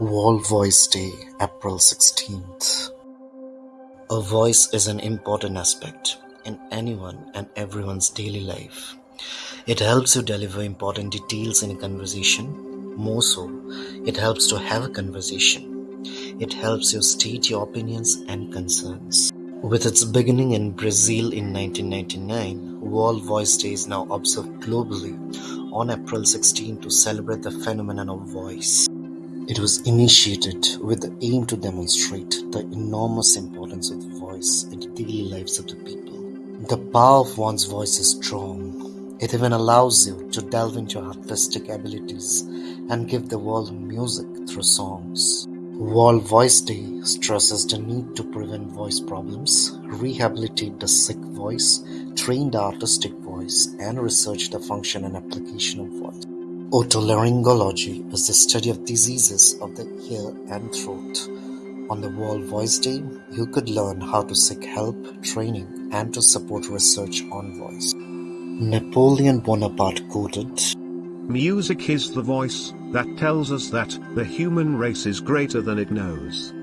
World Voice Day, April 16th. A voice is an important aspect in anyone and everyone's daily life. It helps you deliver important details in a conversation. More so, it helps to have a conversation. It helps you state your opinions and concerns. With its beginning in Brazil in 1999, World Voice Day is now observed globally on April 16 to celebrate the phenomenon of voice. It was initiated with the aim to demonstrate the enormous importance of voice in the daily lives of the people. The power of one's voice is strong. It even allows you to delve into artistic abilities and give the world music through songs. World Voice Day stresses the need to prevent voice problems, rehabilitate the sick voice, train the artistic voice, and research the function and application of voice. Otolaryngology is the study of diseases of the ear and throat. On the World Voice Day, you could learn how to seek help, training, and to support research on voice. Napoleon Bonaparte quoted, Music is the voice that tells us that the human race is greater than it knows.